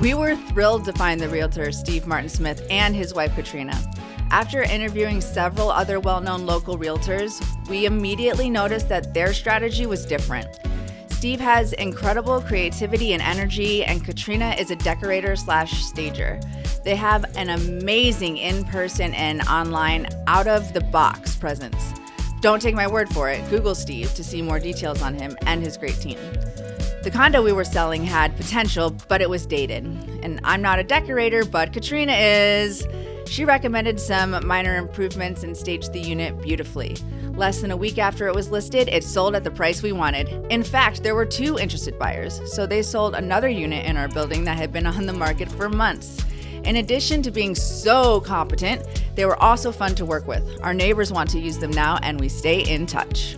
We were thrilled to find the realtor Steve Martin Smith and his wife Katrina. After interviewing several other well known local realtors, we immediately noticed that their strategy was different. Steve has incredible creativity and energy, and Katrina is a decorator slash stager. They have an amazing in person and online, out of the box presence. Don't take my word for it, Google Steve to see more details on him and his great team. The condo we were selling had potential, but it was dated. And I'm not a decorator, but Katrina is. She recommended some minor improvements and staged the unit beautifully. Less than a week after it was listed, it sold at the price we wanted. In fact, there were two interested buyers, so they sold another unit in our building that had been on the market for months. In addition to being so competent, they were also fun to work with. Our neighbors want to use them now, and we stay in touch.